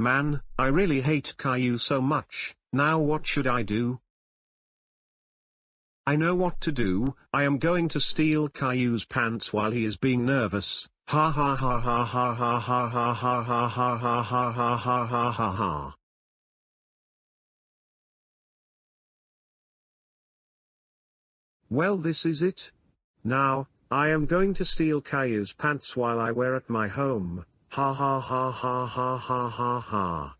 Man, I really hate Caillou so much, now what should I do? I know what to do, I am going to steal Caillou's pants while he is being nervous, ha ha ha ha ha ha ha ha ha ha ha ha ha ha ha ha ha ha. Well this is it. Now, I am going to steal Caillou's pants while I wear at my home, ha ha ha ha ha ha ha ha.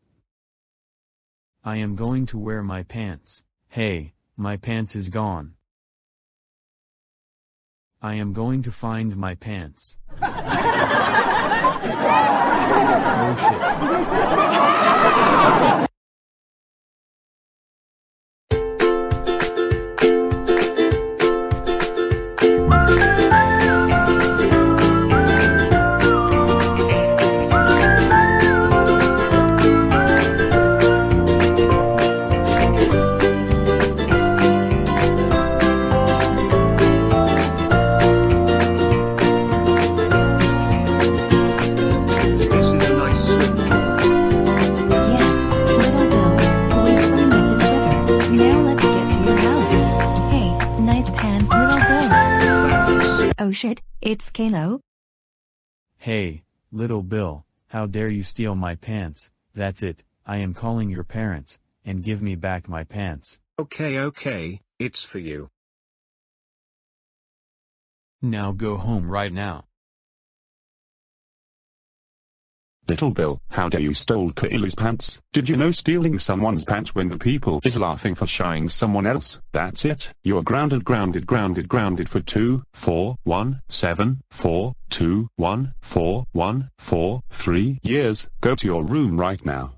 I am going to wear my pants, hey, my pants is gone. I am going to find my pants. oh shit. Oh shit, it's Caillou. Hey, little Bill, how dare you steal my pants, that's it, I am calling your parents, and give me back my pants. Okay okay, it's for you. Now go home right now. Little Bill, how dare you stole Caillou's pants? Did you know stealing someone's pants when the people is laughing for shying someone else? That's it. You're grounded, grounded, grounded, grounded for two, four, one, seven, four, two, one, four, one, four, three years. Go to your room right now.